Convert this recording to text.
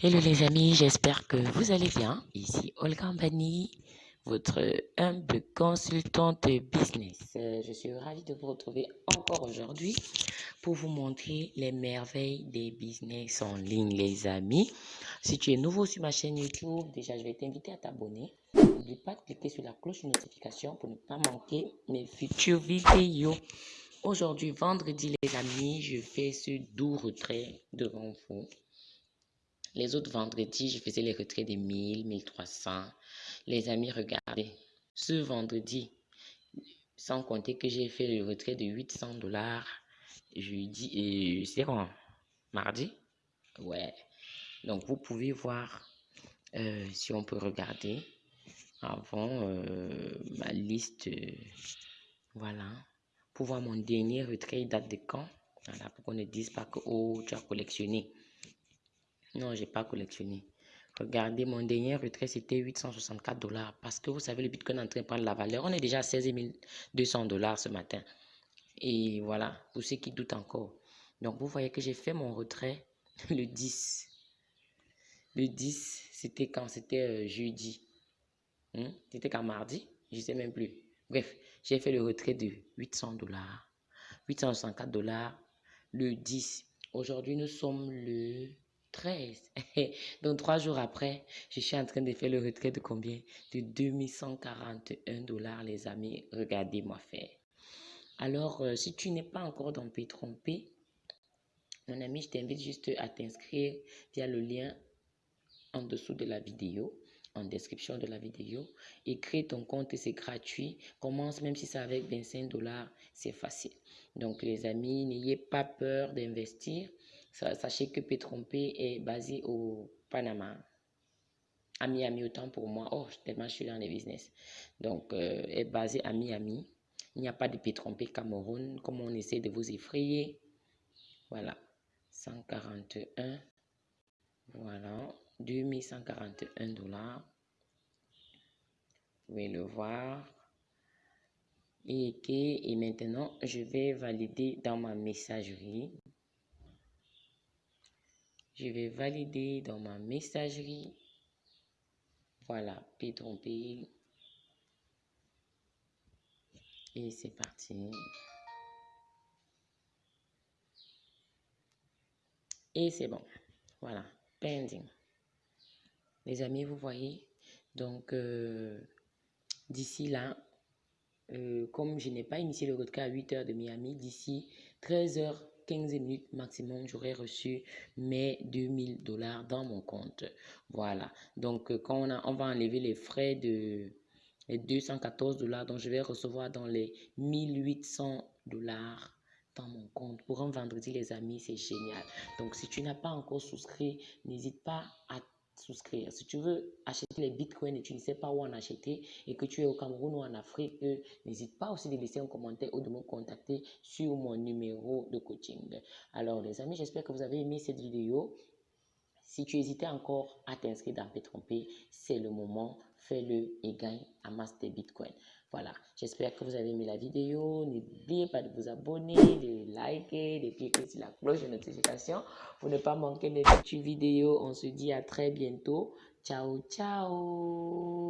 Hello les amis, j'espère que vous allez bien. Ici Olga Mbani, votre humble consultante business. Euh, je suis ravie de vous retrouver encore aujourd'hui pour vous montrer les merveilles des business en ligne les amis. Si tu es nouveau sur ma chaîne YouTube, déjà je vais t'inviter à t'abonner. N'oublie pas de cliquer sur la cloche de notification pour ne pas manquer mes futures vidéos. Aujourd'hui, vendredi les amis, je fais ce doux retrait devant vous les autres vendredis, je faisais les retraits de 1000, 1300. Les amis, regardez. Ce vendredi, sans compter que j'ai fait le retrait de 800 dollars jeudi et c'est quand? Mardi? Ouais. Donc, vous pouvez voir euh, si on peut regarder avant euh, ma liste. voilà. Pour voir mon dernier retrait, date de quand? Voilà, pour qu'on ne dise pas que oh, tu as collectionné. Non, j'ai pas collectionné. Regardez, mon dernier retrait, c'était 864 dollars. Parce que vous savez, le Bitcoin est en train de prendre la valeur. On est déjà à 16 200 dollars ce matin. Et voilà, pour ceux qui doutent encore. Donc, vous voyez que j'ai fait mon retrait le 10. Le 10, c'était quand? C'était euh, jeudi. Hmm? C'était quand? Mardi? Je ne sais même plus. Bref, j'ai fait le retrait de 800 dollars. 864 dollars le 10. Aujourd'hui, nous sommes le 13. Donc, trois jours après, je suis en train de faire le retrait de combien? De 2141 dollars, les amis. Regardez-moi faire. Alors, euh, si tu n'es pas encore dans mon ami, je t'invite juste à t'inscrire via le lien en dessous de la vidéo, en description de la vidéo, et crée ton compte, c'est gratuit. Commence, même si c'est avec 25 dollars, c'est facile. Donc, les amis, n'ayez pas peur d'investir. Sachez que Pétrompé est basé au Panama. À Miami, autant pour moi. Oh, tellement je suis dans les business. Donc, euh, est basé à Miami. Il n'y a pas de Pétrompé Cameroun, comme on essaie de vous effrayer. Voilà. 141. Voilà. 2141 dollars. Vous pouvez le voir. Et, et maintenant, je vais valider dans ma messagerie. Je vais valider dans ma messagerie. Voilà, P trompé. Et c'est parti. Et c'est bon. Voilà, pending. Les amis, vous voyez. Donc, euh, d'ici là, euh, comme je n'ai pas initié le retrait à 8 heures de Miami, d'ici 13 heures 15 minutes maximum, j'aurais reçu mes 2000 dollars dans mon compte. Voilà. Donc, euh, quand on, a, on va enlever les frais de les 214 dollars, donc je vais recevoir dans les 1800 dollars dans mon compte. Pour un vendredi, les amis, c'est génial. Donc, si tu n'as pas encore souscrit, n'hésite pas à souscrire. Si tu veux acheter les bitcoins et tu ne sais pas où en acheter et que tu es au Cameroun ou en Afrique, euh, n'hésite pas aussi de laisser un commentaire ou de me contacter sur mon numéro de coaching. Alors les amis, j'espère que vous avez aimé cette vidéo. Si tu hésitais encore à t'inscrire dans P-Trompé, c'est le moment. Fais-le et gagne, amasse tes bitcoins. Voilà, j'espère que vous avez aimé la vidéo. N'oubliez pas de vous abonner, de liker, de cliquer sur la cloche de notification pour ne pas manquer mes futures vidéos. On se dit à très bientôt. Ciao, ciao